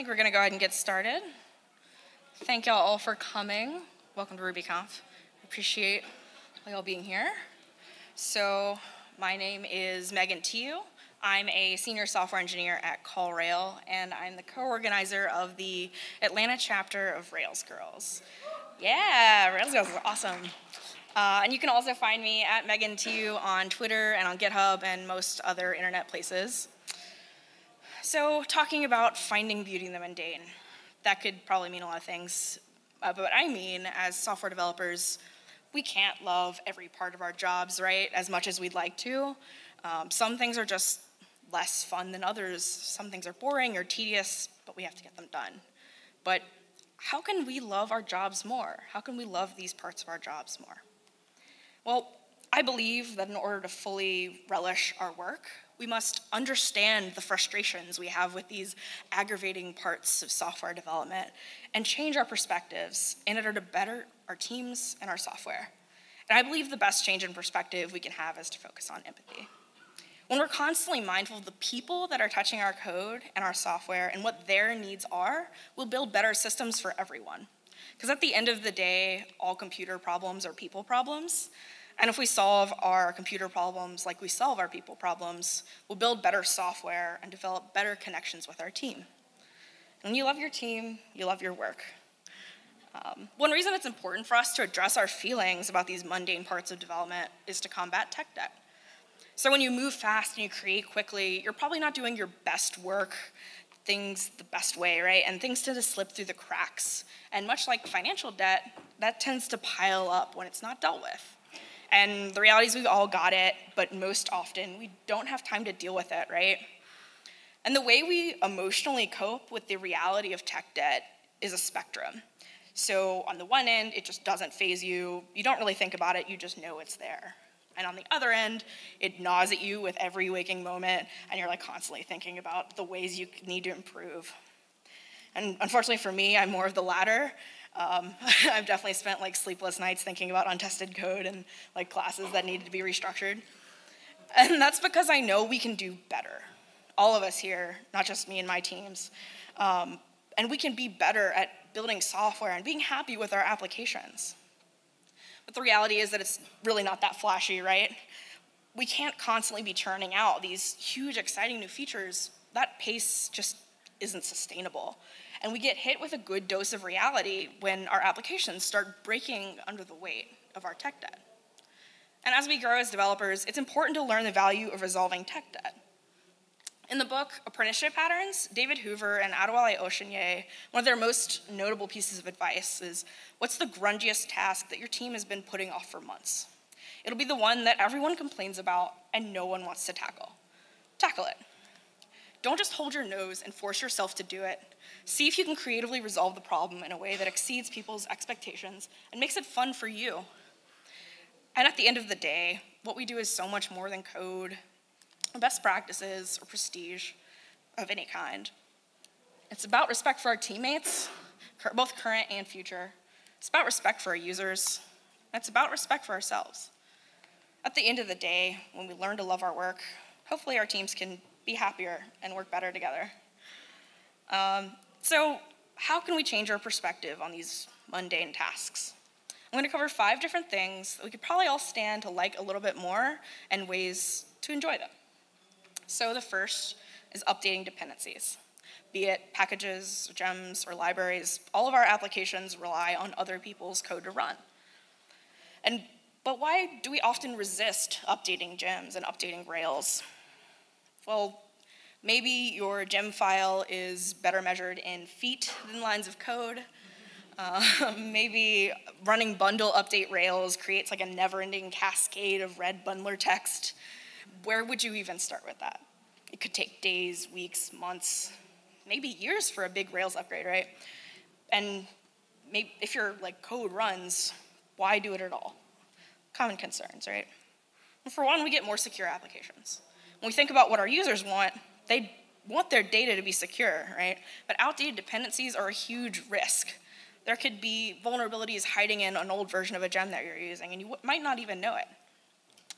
think we're going to go ahead and get started. Thank y'all all for coming. Welcome to RubyConf. Appreciate y'all being here. So, my name is Megan Tiu. I'm a senior software engineer at CallRail, and I'm the co-organizer of the Atlanta chapter of Rails Girls. Yeah, Rails Girls is awesome. Uh, and you can also find me at Megan Tiu on Twitter and on GitHub and most other internet places. So, talking about finding beauty in the mundane, that could probably mean a lot of things. Uh, but I mean, as software developers, we can't love every part of our jobs, right, as much as we'd like to. Um, some things are just less fun than others. Some things are boring or tedious, but we have to get them done. But how can we love our jobs more? How can we love these parts of our jobs more? Well, I believe that in order to fully relish our work, we must understand the frustrations we have with these aggravating parts of software development and change our perspectives in order to better our teams and our software. And I believe the best change in perspective we can have is to focus on empathy. When we're constantly mindful of the people that are touching our code and our software and what their needs are, we'll build better systems for everyone. Because at the end of the day, all computer problems are people problems. And if we solve our computer problems like we solve our people problems, we'll build better software and develop better connections with our team. When you love your team, you love your work. Um, one reason it's important for us to address our feelings about these mundane parts of development is to combat tech debt. So when you move fast and you create quickly, you're probably not doing your best work, things the best way, right? And things tend to slip through the cracks. And much like financial debt, that tends to pile up when it's not dealt with. And the reality is we've all got it, but most often we don't have time to deal with it, right? And the way we emotionally cope with the reality of tech debt is a spectrum. So on the one end, it just doesn't phase you. You don't really think about it, you just know it's there. And on the other end, it gnaws at you with every waking moment, and you're like constantly thinking about the ways you need to improve. And unfortunately for me, I'm more of the latter. Um, I've definitely spent like sleepless nights thinking about untested code and like classes that needed to be restructured. And that's because I know we can do better. All of us here, not just me and my teams. Um, and we can be better at building software and being happy with our applications. But the reality is that it's really not that flashy, right? We can't constantly be churning out these huge, exciting new features. That pace just isn't sustainable. And we get hit with a good dose of reality when our applications start breaking under the weight of our tech debt. And as we grow as developers, it's important to learn the value of resolving tech debt. In the book Apprenticeship Patterns, David Hoover and Adewale Oshineye, one of their most notable pieces of advice is what's the grungiest task that your team has been putting off for months? It'll be the one that everyone complains about and no one wants to tackle. Tackle it. Don't just hold your nose and force yourself to do it. See if you can creatively resolve the problem in a way that exceeds people's expectations and makes it fun for you. And at the end of the day, what we do is so much more than code, best practices, or prestige of any kind. It's about respect for our teammates, both current and future. It's about respect for our users. It's about respect for ourselves. At the end of the day, when we learn to love our work, hopefully our teams can be happier and work better together. Um, so, how can we change our perspective on these mundane tasks? I'm going to cover five different things that we could probably all stand to like a little bit more and ways to enjoy them. So the first is updating dependencies. Be it packages, gems, or libraries, all of our applications rely on other people's code to run. And, but why do we often resist updating gems and updating Rails? Well, maybe your gem file is better measured in feet than lines of code. Uh, maybe running bundle update Rails creates like a never-ending cascade of red bundler text where would you even start with that? It could take days, weeks, months, maybe years for a big Rails upgrade, right? And maybe if your like code runs, why do it at all? Common concerns, right? And for one, we get more secure applications. When we think about what our users want, they want their data to be secure, right? But outdated dependencies are a huge risk. There could be vulnerabilities hiding in an old version of a gem that you're using, and you might not even know it.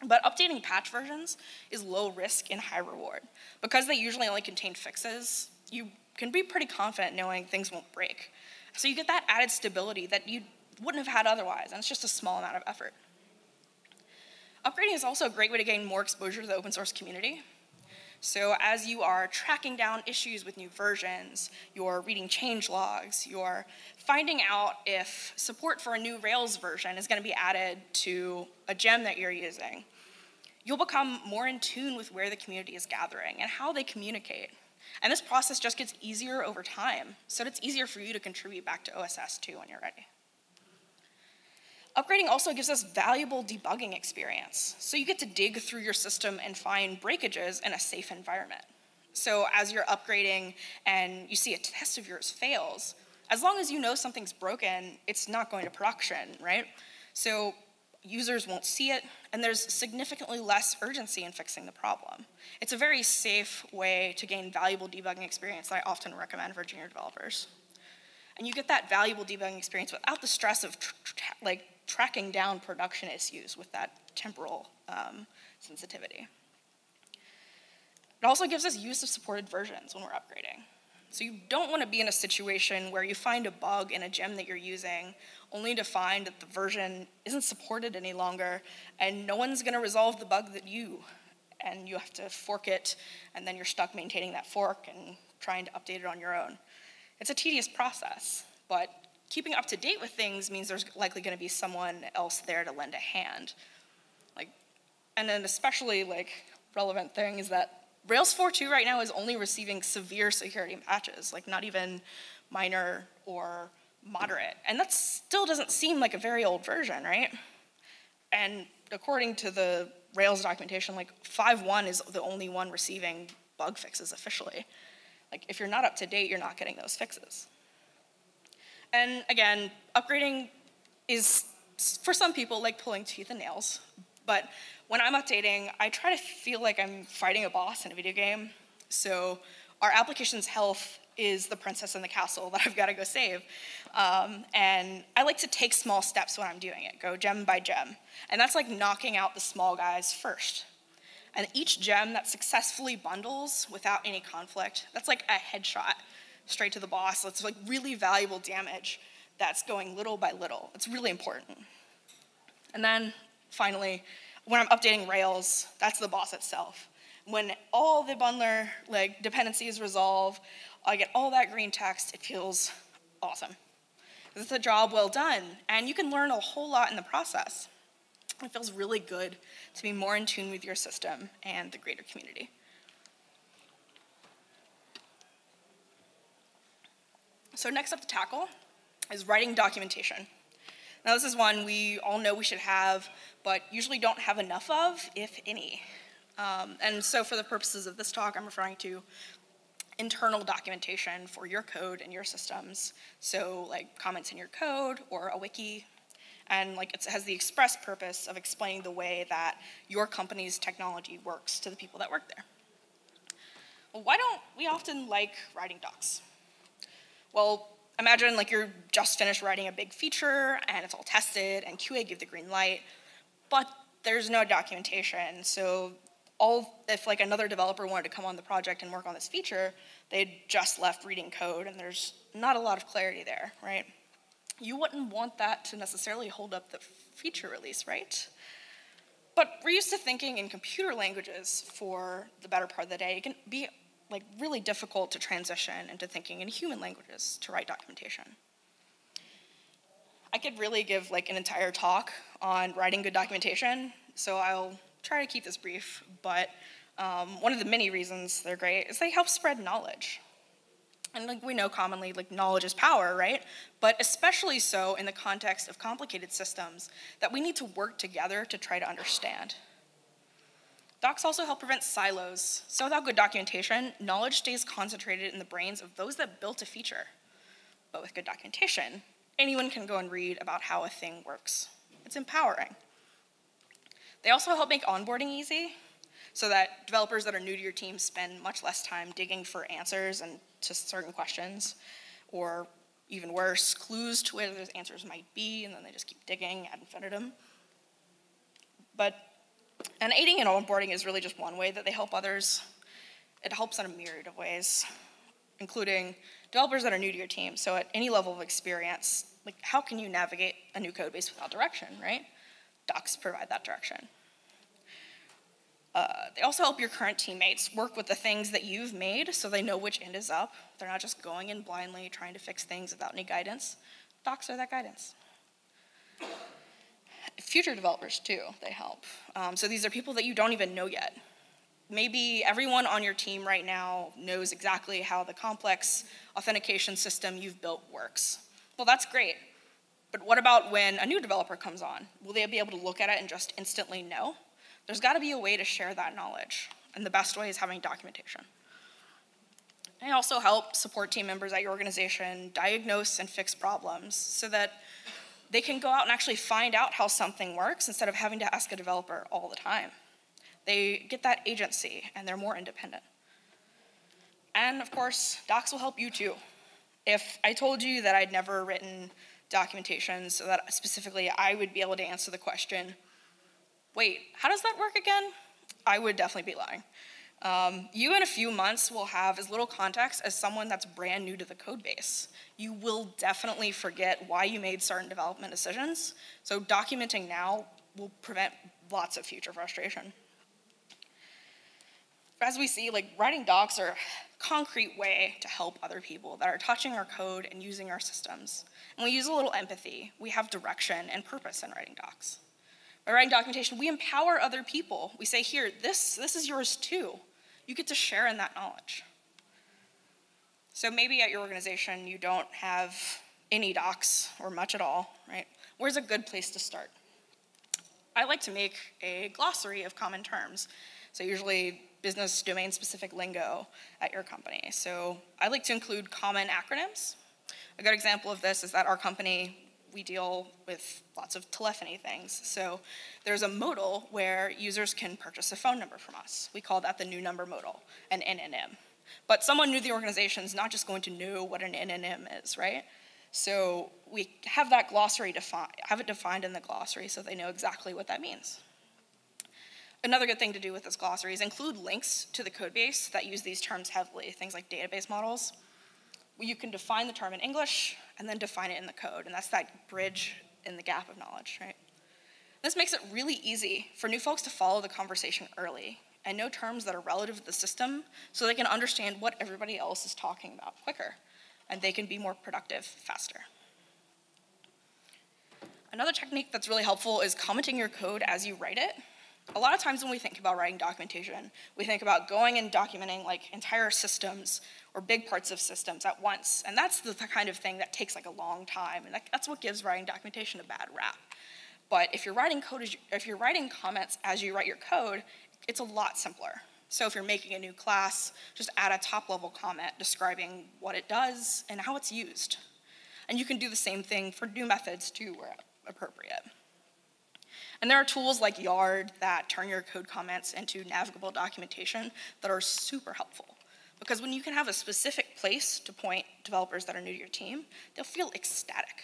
But updating patch versions is low risk and high reward. Because they usually only contain fixes, you can be pretty confident knowing things won't break. So you get that added stability that you wouldn't have had otherwise, and it's just a small amount of effort. Upgrading is also a great way to gain more exposure to the open source community. So as you are tracking down issues with new versions, you're reading change logs, you're finding out if support for a new Rails version is going to be added to a gem that you're using, you'll become more in tune with where the community is gathering and how they communicate. And this process just gets easier over time, so it's easier for you to contribute back to OSS too when you're ready. Upgrading also gives us valuable debugging experience. So you get to dig through your system and find breakages in a safe environment. So as you're upgrading and you see a test of yours fails, as long as you know something's broken, it's not going to production, right? So users won't see it, and there's significantly less urgency in fixing the problem. It's a very safe way to gain valuable debugging experience that I often recommend for junior developers. And you get that valuable debugging experience without the stress of like tracking down production issues with that temporal um, sensitivity. It also gives us use of supported versions when we're upgrading. So you don't want to be in a situation where you find a bug in a gem that you're using only to find that the version isn't supported any longer and no one's going to resolve the bug that you and you have to fork it and then you're stuck maintaining that fork and trying to update it on your own. It's a tedious process, but keeping up to date with things means there's likely going to be someone else there to lend a hand. Like, and then especially like relevant thing is that Rails 4.2 right now is only receiving severe security patches, like not even minor or moderate. And that still doesn't seem like a very old version, right? And according to the Rails documentation, like 5.1 is the only one receiving bug fixes officially. Like if you're not up to date, you're not getting those fixes. And again, upgrading is, for some people, like pulling teeth and nails. But when I'm updating, I try to feel like I'm fighting a boss in a video game. So our application's health is the princess in the castle that I've got to go save. Um, and I like to take small steps when I'm doing it, go gem by gem. And that's like knocking out the small guys first. And each gem that successfully bundles without any conflict, that's like a headshot straight to the boss. It's like really valuable damage that's going little by little. It's really important. And then finally, when I'm updating Rails, that's the boss itself. When all the bundler like dependencies resolve, I get all that green text, it feels awesome. It's a job well done, and you can learn a whole lot in the process. It feels really good to be more in tune with your system and the greater community. So next up to tackle is writing documentation. Now this is one we all know we should have, but usually don't have enough of, if any. Um, and so for the purposes of this talk, I'm referring to internal documentation for your code and your systems. So like comments in your code or a wiki and like it has the express purpose of explaining the way that your company's technology works to the people that work there. Well, why don't we often like writing docs? Well, imagine like you're just finished writing a big feature and it's all tested and QA give the green light, but there's no documentation. So all if like another developer wanted to come on the project and work on this feature, they'd just left reading code and there's not a lot of clarity there, right? you wouldn't want that to necessarily hold up the feature release, right? But we're used to thinking in computer languages for the better part of the day. It can be like really difficult to transition into thinking in human languages to write documentation. I could really give like an entire talk on writing good documentation, so I'll try to keep this brief, but um, one of the many reasons they're great is they help spread knowledge. And like we know commonly like knowledge is power right? But especially so in the context of complicated systems that we need to work together to try to understand docs also help prevent silos. So without good documentation knowledge stays concentrated in the brains of those that built a feature. But with good documentation anyone can go and read about how a thing works. It's empowering. They also help make onboarding easy so that developers that are new to your team spend much less time digging for answers and to certain questions, or even worse, clues to where those answers might be, and then they just keep digging ad infinitum. But, and aiding and onboarding is really just one way that they help others. It helps in a myriad of ways. including developers that are new to your team. So at any level of experience, like how can you navigate a new code base without direction, right? Docs provide that direction. Uh, they also help your current teammates work with the things that you've made so they know which end is up. They're not just going in blindly trying to fix things without any guidance. Docs are that guidance. Future developers, too, they help. Um, so these are people that you don't even know yet. Maybe everyone on your team right now knows exactly how the complex authentication system you've built works. Well, that's great. But what about when a new developer comes on? Will they be able to look at it and just instantly know? There's got to be a way to share that knowledge, and the best way is having documentation. They also help support team members at your organization diagnose and fix problems so that they can go out and actually find out how something works instead of having to ask a developer all the time. They get that agency and they're more independent. And of course, docs will help you too. If I told you that I'd never written documentation so that specifically I would be able to answer the question, wait, how does that work again? I would definitely be lying. Um, you in a few months will have as little context as someone that's brand new to the code base. You will definitely forget why you made certain development decisions, so documenting now will prevent lots of future frustration. As we see, like writing docs are a concrete way to help other people that are touching our code and using our systems. And we use a little empathy. We have direction and purpose in writing docs. By writing documentation, we empower other people. We say, here, this, this is yours too. You get to share in that knowledge. So maybe at your organization you don't have any docs or much at all, right? Where's a good place to start? I like to make a glossary of common terms. So usually business domain specific lingo at your company. So I like to include common acronyms. A good example of this is that our company we deal with lots of telephony things. So there's a modal where users can purchase a phone number from us. We call that the new number modal, an NNM. But someone new to the organization is not just going to know what an NNM is, right? So we have that glossary defined, have it defined in the glossary so they know exactly what that means. Another good thing to do with this glossary is include links to the code base that use these terms heavily, things like database models you can define the term in English and then define it in the code, and that's that bridge in the gap of knowledge, right? This makes it really easy for new folks to follow the conversation early and know terms that are relative to the system so they can understand what everybody else is talking about quicker and they can be more productive faster. Another technique that's really helpful is commenting your code as you write it. A lot of times when we think about writing documentation, we think about going and documenting like entire systems or big parts of systems at once. And that's the kind of thing that takes like a long time. And that's what gives writing documentation a bad rap. But if you're writing code, if you're writing comments as you write your code, it's a lot simpler. So if you're making a new class, just add a top level comment describing what it does and how it's used. And you can do the same thing for new methods too where appropriate. And there are tools like Yard that turn your code comments into navigable documentation that are super helpful. Because when you can have a specific place to point developers that are new to your team, they'll feel ecstatic.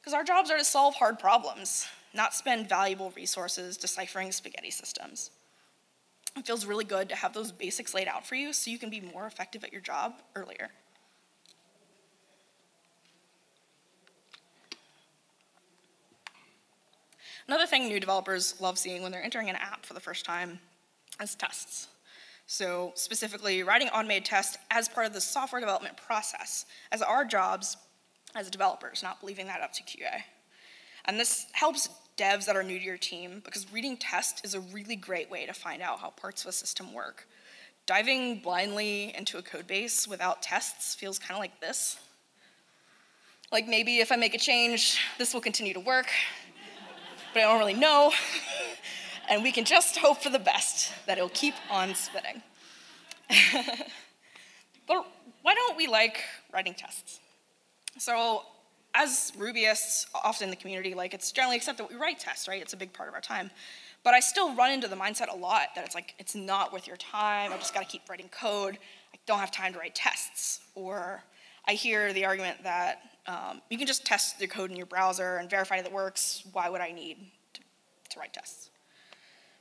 Because our jobs are to solve hard problems, not spend valuable resources deciphering spaghetti systems. It feels really good to have those basics laid out for you so you can be more effective at your job earlier. Another thing new developers love seeing when they're entering an app for the first time is tests. So specifically, writing automated tests as part of the software development process, as our jobs as developers, not leaving that up to QA. And this helps devs that are new to your team because reading tests is a really great way to find out how parts of a system work. Diving blindly into a code base without tests feels kind of like this. Like maybe if I make a change, this will continue to work, but I don't really know. and we can just hope for the best that it'll keep on spinning. but why don't we like writing tests? So, as Rubyists, often in the community, like it's generally accepted that we write tests, right? It's a big part of our time. But I still run into the mindset a lot that it's like, it's not worth your time. I just gotta keep writing code. I don't have time to write tests. Or I hear the argument that um, you can just test the code in your browser and verify that it works. Why would I need to, to write tests?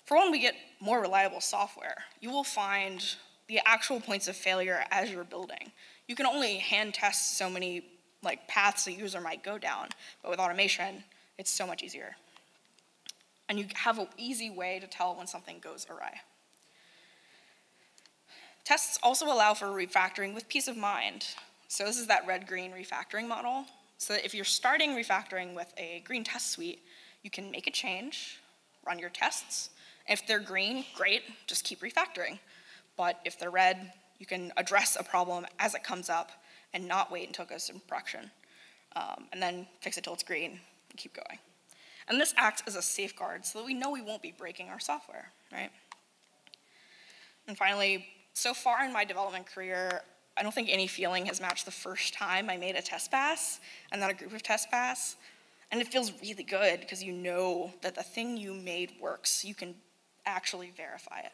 For when we get more reliable software, you will find the actual points of failure as you're building. You can only hand test so many like paths a user might go down, but with automation, it's so much easier. And you have an easy way to tell when something goes awry. Tests also allow for refactoring with peace of mind. So this is that red-green refactoring model. So if you're starting refactoring with a green test suite, you can make a change, run your tests. If they're green, great, just keep refactoring. But if they're red, you can address a problem as it comes up and not wait until it goes to production. Um, and then fix it till it's green and keep going. And this acts as a safeguard so that we know we won't be breaking our software, right? And finally, so far in my development career, I don't think any feeling has matched the first time I made a test pass and then a group of test pass. And it feels really good because you know that the thing you made works. You can actually verify it.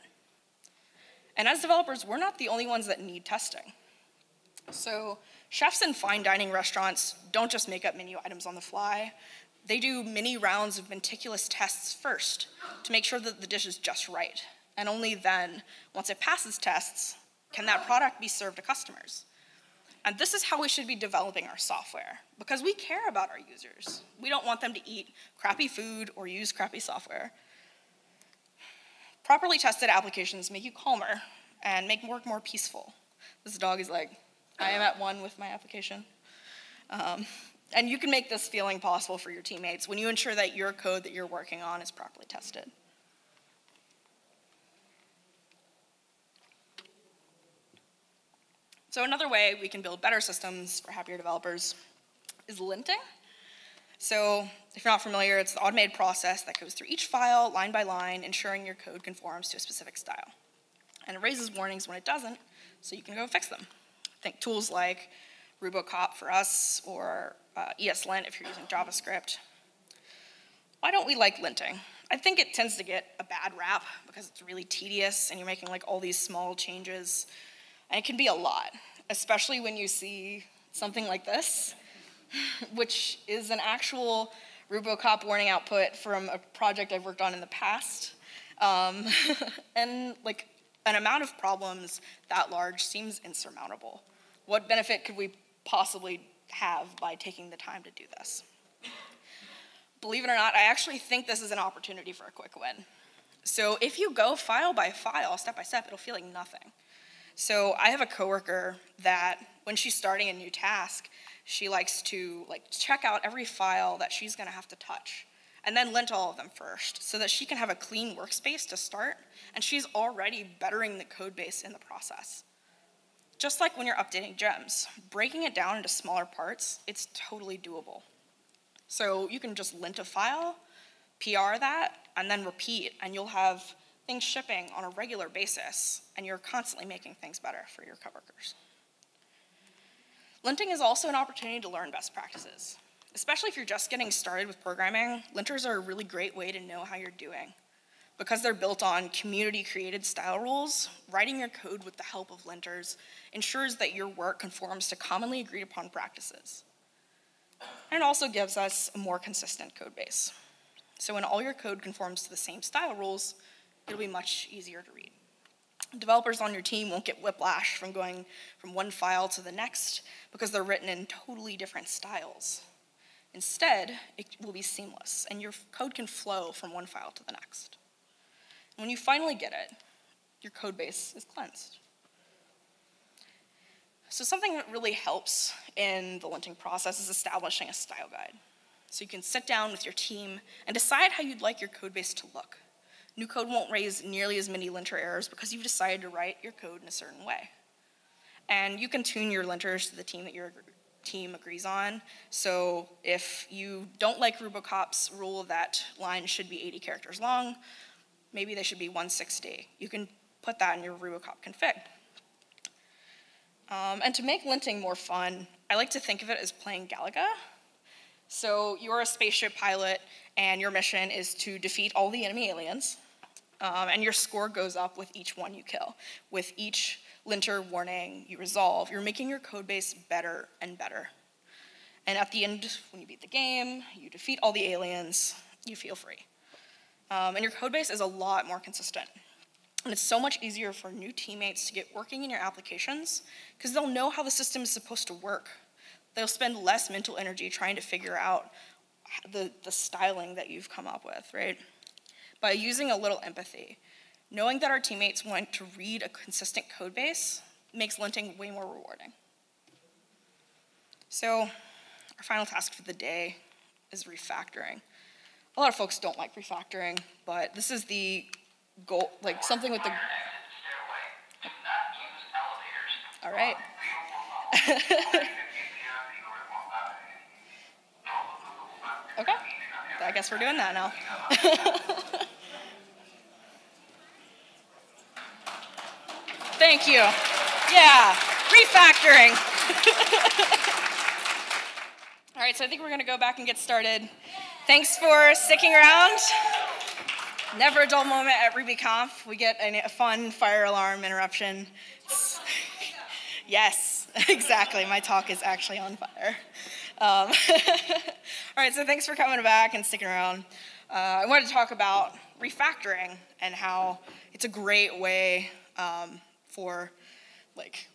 And as developers, we're not the only ones that need testing. So chefs in fine dining restaurants don't just make up menu items on the fly. They do many rounds of meticulous tests first to make sure that the dish is just right. And only then, once it passes tests, can that product be served to customers. And this is how we should be developing our software, because we care about our users. We don't want them to eat crappy food or use crappy software. Properly tested applications make you calmer and make work more peaceful. This dog is like, I am at one with my application. Um, and you can make this feeling possible for your teammates when you ensure that your code that you're working on is properly tested. So another way we can build better systems for happier developers is linting. So if you're not familiar, it's the automated process that goes through each file line by line, ensuring your code conforms to a specific style. And it raises warnings when it doesn't, so you can go fix them. Think tools like Rubocop for us or uh, ESLint if you're using JavaScript. Why don't we like linting? I think it tends to get a bad rap because it's really tedious and you're making like all these small changes and it can be a lot, especially when you see something like this, which is an actual Rubocop warning output from a project I've worked on in the past. Um, and like an amount of problems that large seems insurmountable. What benefit could we possibly have by taking the time to do this? Believe it or not, I actually think this is an opportunity for a quick win. So if you go file by file, step by step, it'll feel like nothing. So I have a coworker that when she's starting a new task, she likes to like check out every file that she's gonna have to touch and then lint all of them first so that she can have a clean workspace to start and she's already bettering the code base in the process. Just like when you're updating gems, breaking it down into smaller parts, it's totally doable. So you can just lint a file, PR that, and then repeat, and you'll have things shipping on a regular basis, and you're constantly making things better for your coworkers. Linting is also an opportunity to learn best practices. Especially if you're just getting started with programming, linters are a really great way to know how you're doing. Because they're built on community created style rules, writing your code with the help of linters ensures that your work conforms to commonly agreed upon practices. And it also gives us a more consistent code base. So when all your code conforms to the same style rules, it'll be much easier to read. Developers on your team won't get whiplash from going from one file to the next because they're written in totally different styles. Instead, it will be seamless and your code can flow from one file to the next. And when you finally get it, your code base is cleansed. So something that really helps in the linting process is establishing a style guide. So you can sit down with your team and decide how you'd like your code base to look. New code won't raise nearly as many linter errors because you've decided to write your code in a certain way. And you can tune your linters to the team that your team agrees on. So if you don't like Rubocop's rule that lines should be 80 characters long, maybe they should be 160. You can put that in your Rubocop config. Um, and to make linting more fun, I like to think of it as playing Galaga. So you're a spaceship pilot, and your mission is to defeat all the enemy aliens. Um, and your score goes up with each one you kill. With each linter warning you resolve, you're making your code base better and better. And at the end, when you beat the game, you defeat all the aliens, you feel free. Um, and your code base is a lot more consistent. And it's so much easier for new teammates to get working in your applications because they'll know how the system is supposed to work. They'll spend less mental energy trying to figure out the, the styling that you've come up with, right? By using a little empathy, knowing that our teammates want to read a consistent code base makes linting way more rewarding. So, our final task for the day is refactoring. A lot of folks don't like refactoring, but this is the goal, like something with the. All right. okay. I guess we're doing that now. Thank you. Yeah, refactoring. All right, so I think we're going to go back and get started. Thanks for sticking around. Never a dull moment at RubyConf. We get a fun fire alarm interruption. yes, exactly. My talk is actually on fire. Um, all right, so thanks for coming back and sticking around. Uh, I wanted to talk about refactoring and how it's a great way um, for, like,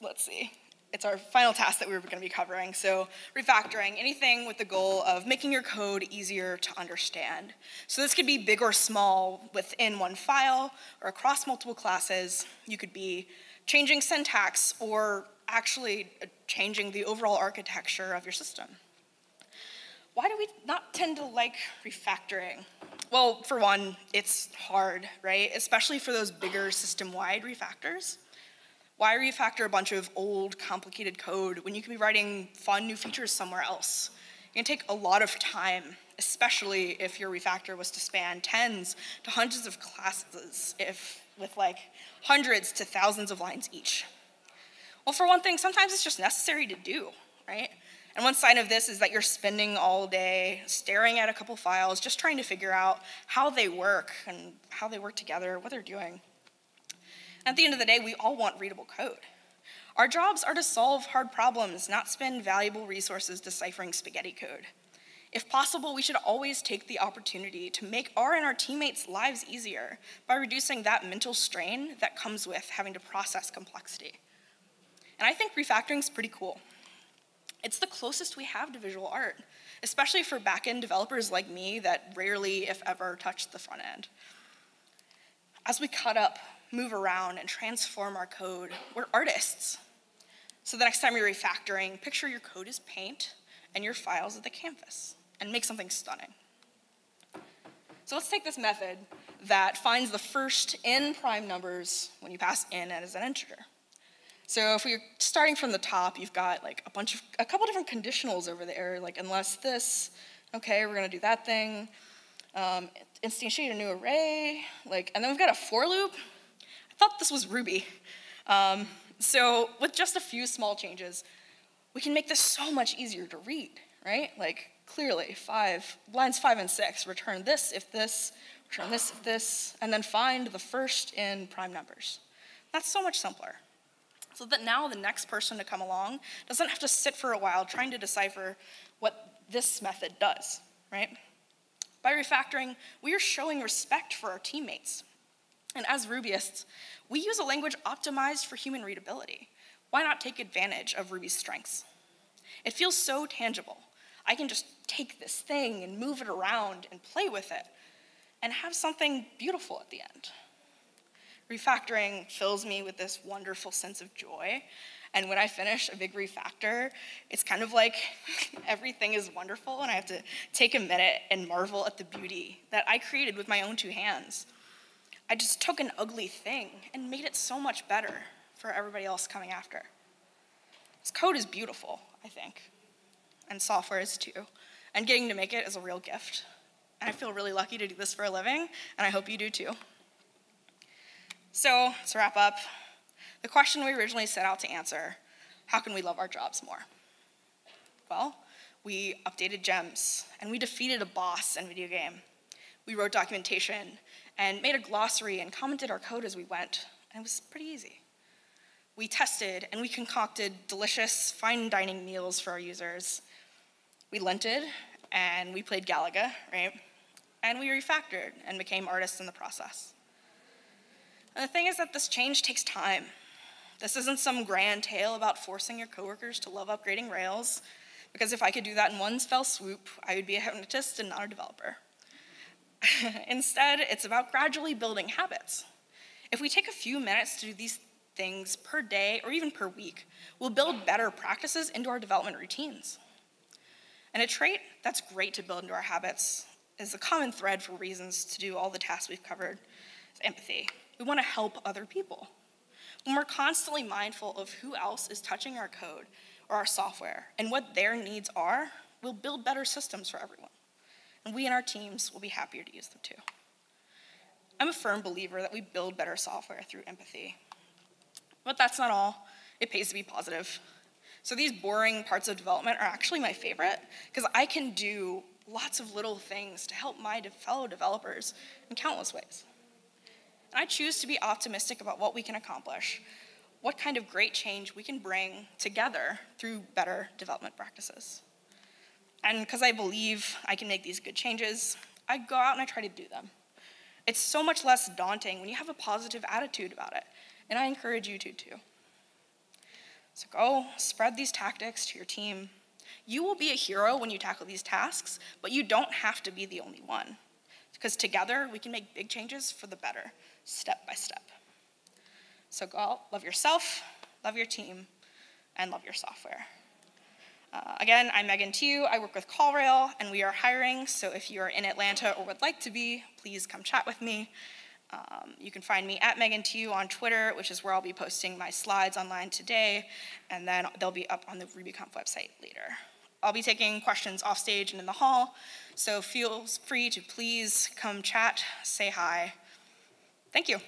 let's see, it's our final task that we are going to be covering. So, refactoring, anything with the goal of making your code easier to understand. So, this could be big or small within one file or across multiple classes. You could be changing syntax or actually changing the overall architecture of your system. Why do we not tend to like refactoring? Well, for one, it's hard, right? Especially for those bigger system wide refactors. Why refactor a bunch of old, complicated code when you can be writing fun new features somewhere else? It can take a lot of time, especially if your refactor was to span tens to hundreds of classes, if with like hundreds to thousands of lines each. Well, for one thing, sometimes it's just necessary to do, right? And one sign of this is that you're spending all day staring at a couple files, just trying to figure out how they work and how they work together, what they're doing. At the end of the day, we all want readable code. Our jobs are to solve hard problems, not spend valuable resources deciphering spaghetti code. If possible, we should always take the opportunity to make our and our teammates' lives easier by reducing that mental strain that comes with having to process complexity. And I think refactoring is pretty cool. It's the closest we have to visual art, especially for backend developers like me that rarely, if ever, touch the front end. As we cut up, move around, and transform our code, we're artists. So the next time you're refactoring, picture your code as paint and your files as the canvas, and make something stunning. So let's take this method that finds the first n prime numbers when you pass n as an integer. So if we're starting from the top, you've got like a bunch of, a couple different conditionals over there, like unless this, okay, we're gonna do that thing. Um, instantiate a new array, like, and then we've got a for loop. I thought this was Ruby. Um, so with just a few small changes, we can make this so much easier to read, right? Like clearly, five, lines five and six, return this if this, return this if this, and then find the first in prime numbers. That's so much simpler so that now the next person to come along doesn't have to sit for a while trying to decipher what this method does, right? By refactoring, we are showing respect for our teammates. And as Rubyists, we use a language optimized for human readability. Why not take advantage of Ruby's strengths? It feels so tangible. I can just take this thing and move it around and play with it and have something beautiful at the end. Refactoring fills me with this wonderful sense of joy. And when I finish a big refactor, it's kind of like everything is wonderful, and I have to take a minute and marvel at the beauty that I created with my own two hands. I just took an ugly thing and made it so much better for everybody else coming after. This code is beautiful, I think, and software is too. And getting to make it is a real gift. And I feel really lucky to do this for a living, and I hope you do too. So, to wrap up, the question we originally set out to answer how can we love our jobs more? Well, we updated gems, and we defeated a boss in video game. We wrote documentation and made a glossary and commented our code as we went, and it was pretty easy. We tested and we concocted delicious, fine dining meals for our users. We linted and we played Galaga, right? And we refactored and became artists in the process. And the thing is that this change takes time. This isn't some grand tale about forcing your coworkers to love upgrading Rails, because if I could do that in one fell swoop, I would be a hypnotist and not a developer. Instead, it's about gradually building habits. If we take a few minutes to do these things per day or even per week, we'll build better practices into our development routines. And a trait that's great to build into our habits is a common thread for reasons to do all the tasks we've covered empathy. We want to help other people. When we're constantly mindful of who else is touching our code or our software and what their needs are, we'll build better systems for everyone. And we and our teams will be happier to use them too. I'm a firm believer that we build better software through empathy. But that's not all. It pays to be positive. So these boring parts of development are actually my favorite because I can do lots of little things to help my fellow developers in countless ways. And I choose to be optimistic about what we can accomplish, what kind of great change we can bring together through better development practices. And because I believe I can make these good changes, I go out and I try to do them. It's so much less daunting when you have a positive attitude about it, and I encourage you to too. So go spread these tactics to your team. You will be a hero when you tackle these tasks, but you don't have to be the only one. Because together we can make big changes for the better, step by step. So go love yourself, love your team, and love your software. Uh, again, I'm Megan Tiu. I work with CallRail, and we are hiring. So if you are in Atlanta or would like to be, please come chat with me. Um, you can find me at Megan Tiu on Twitter, which is where I'll be posting my slides online today, and then they'll be up on the RubyConf website later. I'll be taking questions off stage and in the hall, so feel free to please come chat, say hi. Thank you.